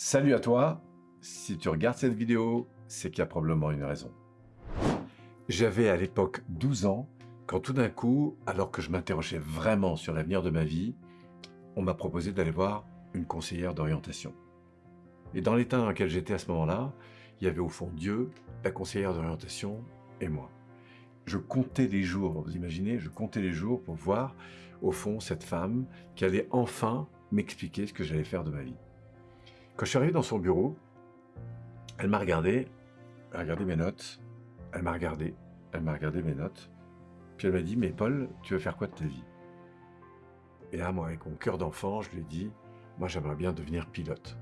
Salut à toi Si tu regardes cette vidéo, c'est qu'il y a probablement une raison. J'avais à l'époque 12 ans, quand tout d'un coup, alors que je m'interrogeais vraiment sur l'avenir de ma vie, on m'a proposé d'aller voir une conseillère d'orientation. Et dans l'état dans lequel j'étais à ce moment-là, il y avait au fond Dieu, la conseillère d'orientation et moi. Je comptais les jours, vous imaginez, je comptais les jours pour voir, au fond, cette femme qui allait enfin m'expliquer ce que j'allais faire de ma vie. Quand je suis arrivé dans son bureau, elle m'a regardé, elle a regardé mes notes, elle m'a regardé, elle m'a regardé mes notes, puis elle m'a dit « Mais Paul, tu veux faire quoi de ta vie ?» Et là, moi, avec mon cœur d'enfant, je lui ai dit « Moi, j'aimerais bien devenir pilote. »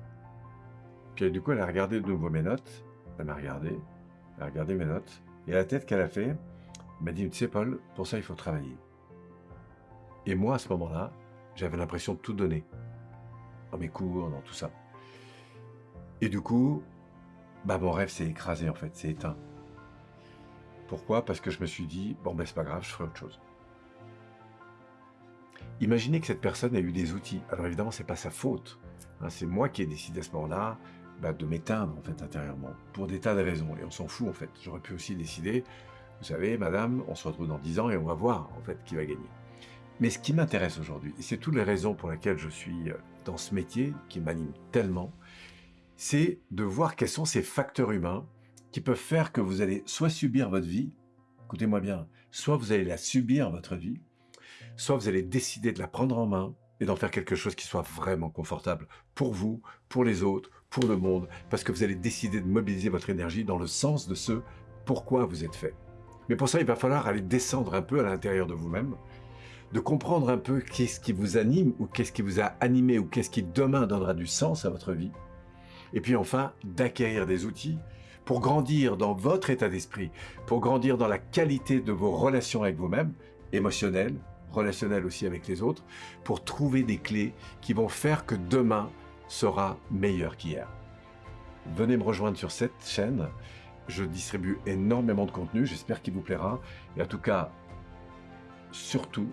Puis du coup, elle a regardé de nouveau mes notes, elle m'a regardé, elle a regardé mes notes, et la tête qu'elle a fait, elle m'a dit « Tu sais, Paul, pour ça, il faut travailler. » Et moi, à ce moment-là, j'avais l'impression de tout donner, dans mes cours, dans tout ça. Et du coup, bah mon rêve s'est écrasé en fait, s'est éteint. Pourquoi? Parce que je me suis dit, bon ben c'est pas grave, je ferai autre chose. Imaginez que cette personne a eu des outils. Alors évidemment, c'est pas sa faute. Hein, c'est moi qui ai décidé à ce moment-là bah, de m'éteindre en fait intérieurement, pour des tas de raisons. Et on s'en fout en fait. J'aurais pu aussi décider, vous savez, madame, on se retrouve dans 10 ans et on va voir en fait qui va gagner. Mais ce qui m'intéresse aujourd'hui, et c'est toutes les raisons pour lesquelles je suis euh, dans ce métier qui m'anime tellement, c'est de voir quels sont ces facteurs humains qui peuvent faire que vous allez soit subir votre vie, écoutez-moi bien, soit vous allez la subir votre vie, soit vous allez décider de la prendre en main et d'en faire quelque chose qui soit vraiment confortable pour vous, pour les autres, pour le monde, parce que vous allez décider de mobiliser votre énergie dans le sens de ce pourquoi vous êtes fait. Mais pour ça, il va falloir aller descendre un peu à l'intérieur de vous-même, de comprendre un peu qu'est-ce qui vous anime, ou qu'est-ce qui vous a animé, ou qu'est-ce qui demain donnera du sens à votre vie, et puis enfin, d'acquérir des outils pour grandir dans votre état d'esprit, pour grandir dans la qualité de vos relations avec vous-même, émotionnelles, relationnelles aussi avec les autres, pour trouver des clés qui vont faire que demain sera meilleur qu'hier. Venez me rejoindre sur cette chaîne, je distribue énormément de contenu, j'espère qu'il vous plaira, et en tout cas, surtout,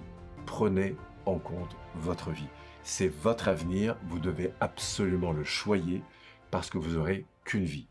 prenez en compte votre vie. C'est votre avenir, vous devez absolument le choyer, parce que vous aurez qu'une vie.